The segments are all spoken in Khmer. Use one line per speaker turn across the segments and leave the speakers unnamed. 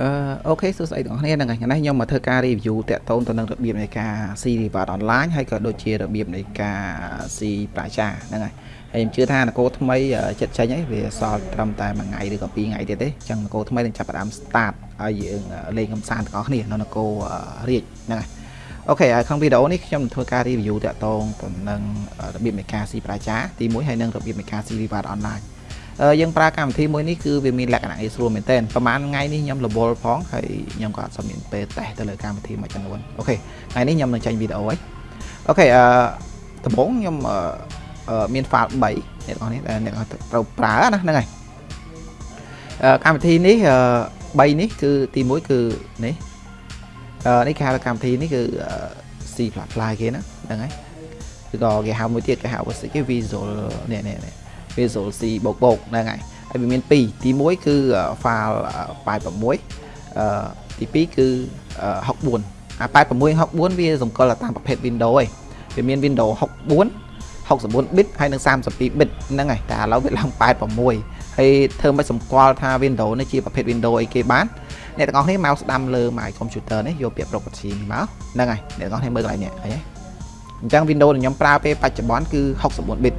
អឺអូខេសួស្តីទាំងអស់គ្នាហ្នឹងហើយថ្ងៃនេះខ្ញុំមកធ្វើការ review តាក់ទងទៅនឹងរបៀបនៃការ C reward online ហើយក៏ដូចជារបៀបនៃការ C ប្រាចាហ្នឹងហើយហើយខ្ញុំជឿថានគរថ្មីចិត្តចេញហើយវាសល់ត្រឹមតែមួយថ្ងៃឬក៏ពីរថ្ងៃទៀតទេអញ្ចឹងនគរថ្មីនឹងចាប់ផ្ដើម start ឲ្យយើងលេងកំសាន្តទាំងអស់គ្នានៅនគររាជហ្នឹងហើយអូខេហើយក្នុងវីដេអូនេះខ្ញុំនឹងធ្វើការ review តាក់ទងទៅនឹងរបៀបនៃការ C ប្រាចាទី1ហើយនឹងរបៀបនៃការ C reward online យើងប្រើកម្មវិធីមួយនេះគឺវាមានលក្ខណៈងាយស្រួលមែនទែនប្រហែលថ្ងៃនេះខ្ញុំរវល់ផងហើយខ្ញុំក៏អត់សូវមានពេលតេស្តទៅលើកម្មវិធីមួយចំនួនអូខេថ្ងៃនេះខ្ញុំនឹងចេញវីដេអូហើយអូខេអឺដំបូងខ្ញុំមាន file 3អ្នកទាំងនេះអ្នកត្រូវប្រើណាហ្នឹងហើយកម្មវិធីនេះ3នេះគឺទី1គឺនេះនេះគេហៅកម្មវិធីនេះគឺ C++ គេណាហ្នឹងហើយឬក៏គេហៅមួយទៀតគេហៅវាគេ Visual នេះនេះ Visual C បូកបូកហ្នឹងហើយហើយវាមាន2ទី1គឺ file 86អឺទី2គឺ64អា86 64វាសង្កល់តាមប្រភេទ Windows ឯងវាមាន Windows 64 64 bit ហើយនិង32 bit ហ្នឹងហើយតែឥឡូវវាឡើង86ហើយធ្វើមិនសម្គាល់ថា Windows នេះជាប្រភេទ Windows អីគេបានអ្នកទាំងអស់គ្នាមកស្ដាំលើ my computer នេះយកពាក្យ property នេះមកហ្នឹងហើយអ្នកទាំងអស់គ្នាមើលកន្លែងនេះអីអញ្ចឹង Windows ដែលខ្ញុំប្រើពេលបច្ចុប្បន្នគឺ64 bit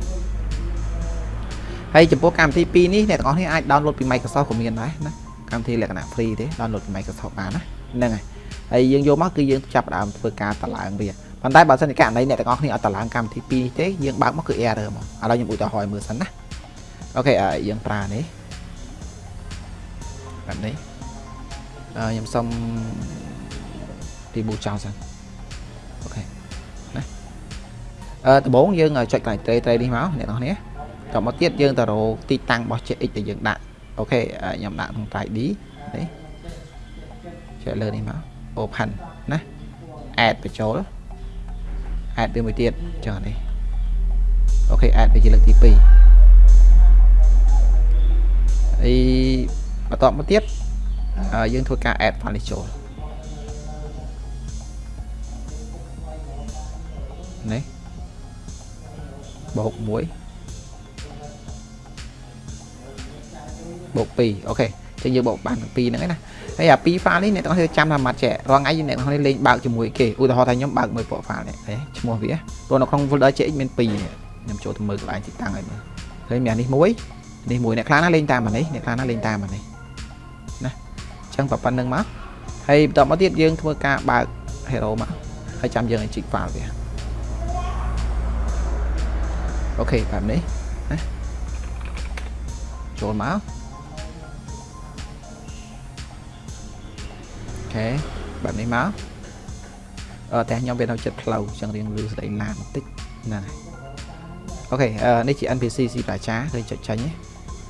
ហើយចំពោះកម្មវិធី2នេះអ្នកទាំងអស់គ្នាអាច download ពី Microsoft ក៏មានដែរណាកម្មវិធីលក្ខណៈ free ទេ download ពី Microsoft បានណាហ្នឹងហើយហើយយើងយកមកគឺយើងចាប់ដើមធ្វើការតឡើងវាប៉ុន្តែបើសិនជាករណីអ្នកទាំងអស់គ្នាអត់តឡើងកម្មវិធី2នេះទេយើងបើកមកគឺ error មកឥឡូវខ្ញុំឧទាហរណ៍មើលសិនណាអូខេយើងប្រើនេះបែបនេះខ្ញុំសុំ reboot ចោលសិនអូខេណាអឺដំបូងយើងចុចកន្លែង tray tray នេះមកអ្នកទាំងអស់គ្នា តមកទៀតយើងទៅរកទីតាំងរបស់ CX ដែលយើងដាក់អូខេខ្ញុំដាក់ក្នុង ID នេះចុចលើនេះមក open ណា add បញ្ចូល add វាមួយទៀតចុះនេះអូខេ add វាជាលើកទី2ហើយបន្តមកទៀតយើងធ្វើការ add file នេះចូលនេះបូក1 បូក2អូខេចឹងយើងបូកបាន2ហ្នឹងឯណាហើយអា2 file នេះអ្នកទាំងអស់គ្នាចាំថាម៉ាត់ចេះរាល់ថ្ងៃអ្នកទាំងអស់គ្នាលេងបើកជាមួយគេឧទាហរណ៍ថាខ្ញុំបើកមួយពួក file នេះឈ្មោះវាព្រោះនៅក្នុង folder CX មាន2ខ្ញុំចូលទៅមើលកន្លែងទីតាំងឲ្យមើលឃើញមាននេះមួយនេះមួយអ្នកខ្លះណាលេងតាមអានេះអ្នកខ្លះណាលេងតាមអានេះណាចឹងប៉ុណ្្នឹងមកហើយបន្តមកទៀតយើងធ្វើការបើក hero មកហើយចាំយើងឲ្យជីក file វាអូខេបែបនេះណាចូលមក ខេបែបនេះមកអឺតែខ្ញុំវានៅចិត្តផ្លូវចឹងរៀងលឺស្ដីឡានបន្តិចហ្នឹងហើយអូខេនេះជា NPC ស៊ីប្រាចាឃើញចុចចាញ់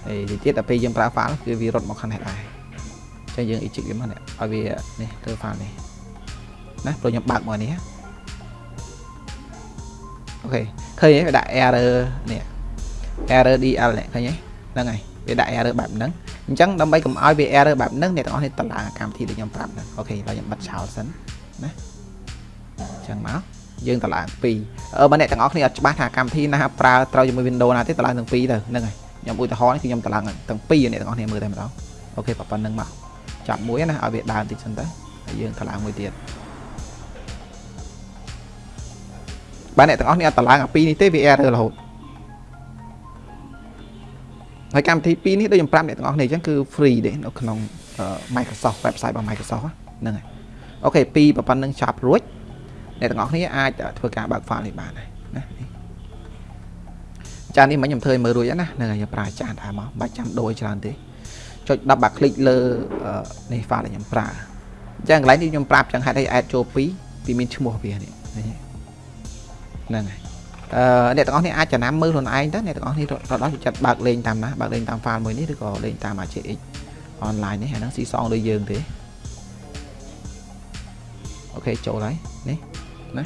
ហើយទីទៀតដល់ពេលយើងប្រើ file គឺវារត់មកខាងនេះដែរចឹងយើង eject វាមកនេះឲ្យវានេះធ្វើ file នេះណាព្រោះខ្ញុំបើកមកនេះអូខេឃើញទេវាដាក់ error នេះ error DL នេះឃើញទេហ្នឹងហើយវាដាក់ error បែបហ្នឹង អញ្ចឹងដើម្បីកុំឲ្យវា error បែបហ្នឹងអ្នកទាំងអស់នេះតឡើងកម្មវិធីដែលខ្ញុំប្រាប់ហ្នឹងអូខេឥឡូវខ្ញុំបិទចោលសិនណាអញ្ចឹងមកយើងតឡើង2អឺបើអ្នកទាំងអស់គ្នាអត់ច្បាស់ថាកម្មវិធីណាប្រើត្រូវជាមួយ Windows ណាទេតឡើងទាំង2ទៅហ្នឹងហើយខ្ញុំឧទាហរណ៍នេះគឺខ្ញុំតឡើងទាំង2អ្នកទាំងអស់គ្នាមើលតែម្ដងអូខេប៉ុណ្្នឹងមកចាប់មួយណាឲ្យវាដើរតិចសិនទៅហើយយើងតឡើងមួយទៀតបើអ្នកទាំងអស់គ្នាអត់តឡើងអា2នេះទេវា error រហូត ហើយកម្មវិធី2នេះដូចខ្ញុំប្រាប់អ្នកទាំងអស់គ្នាអញ្ចឹងគឺ free ទេនៅក្នុង Microsoft website របស់ Microsoft ហ្នឹងហើយអូខេពីប៉ុណ្្នឹងចាប់រួចអ្នកទាំងអស់គ្នាអាចធ្វើការបើក file នេះបានហើយណាចាននេះមិញខ្ញុំធ្វើឲ្យមើលរួចណាហ្នឹងហើយខ្ញុំប្រើចានដែរមកបាច់ចាំដូរច្រើនទេចុច10បាក់คลิกលើនេះ file ដែលខ្ញុំប្រើអញ្ចឹងកន្លែងនេះខ្ញុំប្រាប់ចឹងហេតុអី add ចូល2ពីមានឈ្មោះវានេះហ្នឹងហើយ អឺអ្នកទាំងអស់នេះអាចចំណាំមើលខ្លួនឯងទៅអ្នកទាំងអស់នេះរត់ដល់ចិត្តបើកលេងតាមណាបើកលេងតាម file មួយនេះឬក៏លេងតាម AJX online នេះអាហ្នឹងស៊ីសងដូចយើងទេអូខេចូលហើយនេះណា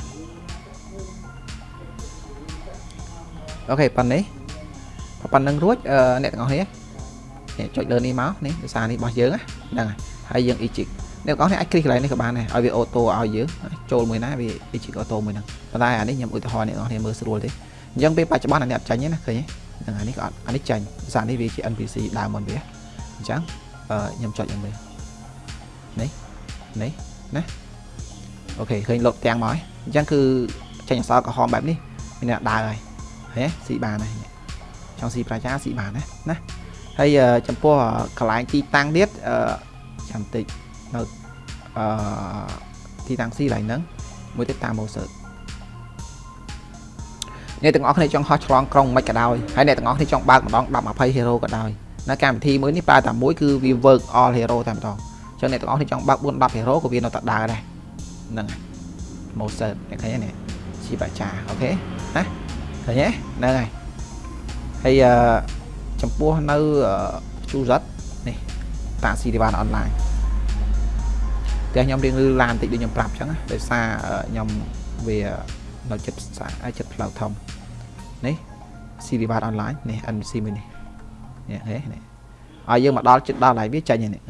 អូខេប៉ុណ្ណេះប៉ុណ្្នឹងរួចអ្នកទាំងអស់នេះនេះចុចលើនេះមកនេះភាសានេះរបស់យើងហ្នឹងហើយយើង eject អ្នកទាំងអស់នេះអាចគ្លីកកន្លែងនេះក៏បានដែរឲ្យវាអូតូឲ្យយើងចូលមួយណាវា eject អូតូមួយហ្នឹងប៉ុន្តែអានេះខ្ញុំឧទាហរណ៍អ្នកទាំងអស់គ្នាមើលស្រួលទេអញ្ចឹងពេលបច្ចុប្បន្នអានេះអត់ចាញ់ទេណាឃើញទេហ្នឹងអានេះក៏អត់អានេះចាញ់ភាសានេះវាជា NPC ដើមមុនវាអញ្ចឹងខ្ញុំចុចឲ្យមើលនេះនេះណាអូខេឃើញលុតទាំងមកហើយអញ្ចឹងគឺចេញអក្សរក្រហមបែបនេះមានអ្នកដើរហើយហេស៊ីបានហើយចង់ស៊ីប្រជាស៊ីបានណាណាហើយចំពោះកន្លែងទីតាំងទៀតអឺចាំតិច នៅអឺទីតាំងស៊ីឡើងហ្នឹងមួយទៀតតាមម៉ូសឺអ្នកទាំងអស់គ្នាចង់ហោះឆ្លងក្រុងមិនក៏ដោយហើយអ្នកទាំងអស់គ្នាចង់បើកម្ដង10 20 hero ក៏ដោយនៅកម្មវិធីមួយនេះប្រើតែមួយគឺវា work all hero តែម្ដងអញ្ចឹងអ្នកទាំងអស់គ្នាចង់បើក4 10 hero ក៏វានៅតែដើរដែរហ្នឹងហើយ Moser អ្នកឃើញនេះជីបាចាអូខេណាឃើញទេហ្នឹងហើយហើយអឺចំពោះនៅជូសិតនេះតាស៊ីរីវ៉ានអនឡាញ តែខ្ញុំរៀងលឺឡានតិចដូចខ្ញុំប្រាប់អញ្ចឹងដោយសារខ្ញុំវានៅចិត្តផ្សារចិត្តផ្លូវធំនេះស៊ីរីវ៉ានអនឡាញនេះ NBC មួយនេះនេះហេនេះឲ្យយើងមកដល់ចិត្តដល់ហើយវាចាញ់នេះ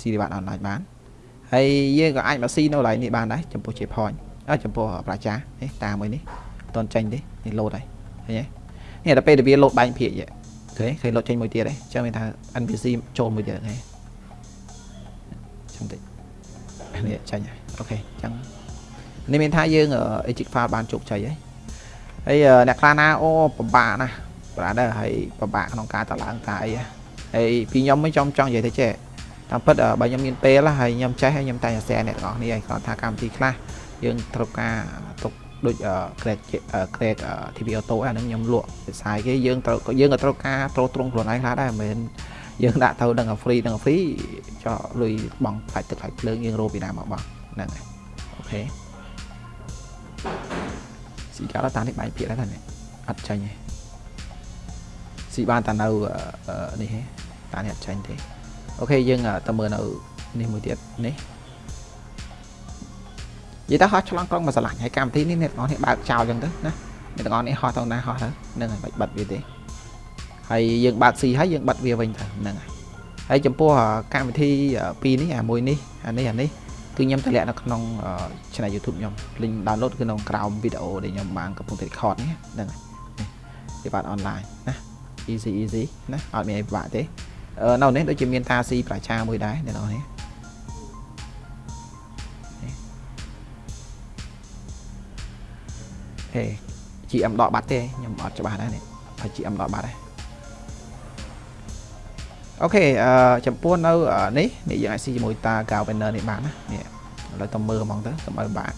ស៊ីរីវ៉ានអនឡាញបានហើយយើងក៏អាចមកស៊ីនៅឡើយនេះបានដែរចំពោះជា point អើចំពោះប្រជានេះតាមមួយនេះអត់តន់ចាញ់ទេនេះលោតហើយឃើញទេនេះដល់ពេលដែលវាលោតបែងភាគយឃើញឃើញលោតចេញមួយទៀតទេចឹងមានថា NPC ចូលមួយទៀតឃើញចាំតិច នេះចាញ់ហើយអូខេចឹងនេះមានថាយើង exit file បានជោគជ័យហើយហើយអ្នកខ្លះណាអូពិបាកណាស់ប្រាដែរហើយពិបាកក្នុងការតឡើងតាអីហើយពីខ្ញុំមិនចំចង់និយាយទៅចេះតាមពិតបើខ្ញុំមានពេលហើយខ្ញុំចេះហើយខ្ញុំតែតែ share អ្នកទាំងអស់នេះហើយគាត់ថាកម្មវិធីខ្លះយើងត្រូវការទុកដូច grade grade TV auto អាហ្នឹងខ្ញុំលក់វិស័យគេយើងត្រូវយើងក៏ត្រូវការត្រូវត្រង់ខ្លួនឯងខ្លះដែរមិនមែន យើងដាក់ទៅនឹង free នឹង free ចោលលុយបង់ផ្លាច់ទឹកផ្លាច់ភ្លើងយើងរកពីណាមកបោះហ្នឹងហើយអូខេស៊ីកាតានេះបែកភាគដែរតានេះអត់ចាញ់ទេស៊ីបានតានៅនេះទេតានេះអត់ចាញ់ទេអូខេយើងទៅមើលនៅនេះមួយទៀតនេះនិយាយទៅហោះឆ្លងក្រុងមកឆ្លាញ់ហើយកម្មវិធីនេះអ្នកទាំងអស់នេះបើកចោលអញ្ចឹងទៅណាអ្នកទាំងអស់នេះហោះទៅណាហោះទៅហ្នឹងហើយបាច់បិទវាទេ ហើយយើងបើកស៊ីហើយយើងបិទវាវិញទៅហ្នឹងហើយហើយចំពោះកម្មវិធីពីរនេះអាមួយនេះអានេះអានេះគឺខ្ញុំតម្លាក់នៅក្នុង channel YouTube ខ្ញុំ link download គឺនៅក្រោមវីដេអូដែលខ្ញុំបានកំពុងតែ record នេះហ្នឹងហើយវាបាន online ណា easy easy ណាអត់មានអីពិបាកទេនៅនេះដូចជាមានតាស៊ីប្រជាមួយដែរអ្នកនរនេះហេ GM ដកបាត់ទេខ្ញុំអត់ច្បាស់ដែរនេះហើយ GM ដកបាត់ដែរ អូខេអឺចំពោះនៅនេះនេះយើងអាចស៊ីជាមួយតា Gal Banner នេះបានណានេះឥឡូវទៅមើលហ្មងទៅកុំឲ្យបាក់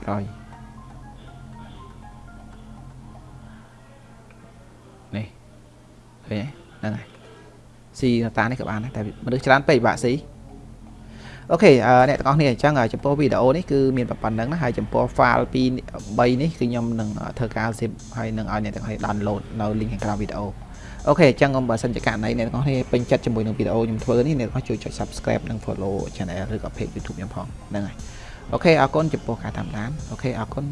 ប្រយនេះឃើញហ្នឹងហើយស៊ីតានេះក៏បានដែរតែមនុស្សច្រើនពេកបាក់ស៊ី OK អ្នកទាំងអស់គ្នាអញ្ចឹងចំពោះវីដេអូនេះគឺមានប៉ុណ្ណឹងណាហើយចំពោះ file 2 3នេះគឺខ្ញុំនឹងធ្វើការ zip ហើយនឹងឲ្យអ្នកទាំងអស់គ្នា download នៅ link ខាងក្រោមវីដេអូ OK អញ្ចឹងបើសិនជាករណីអ្នកទាំងអស់គ្នាពេញចិត្តជាមួយនឹងវីដេអូខ្ញុំធ្វើនេះអ្នកទាំងអស់ជួយចុច subscribe និង follow channel ឬក៏ page YouTube ខ្ញុំផងហ្នឹងហើយ OK អរគុណចំពោះការតាមដាន OK អរគុណ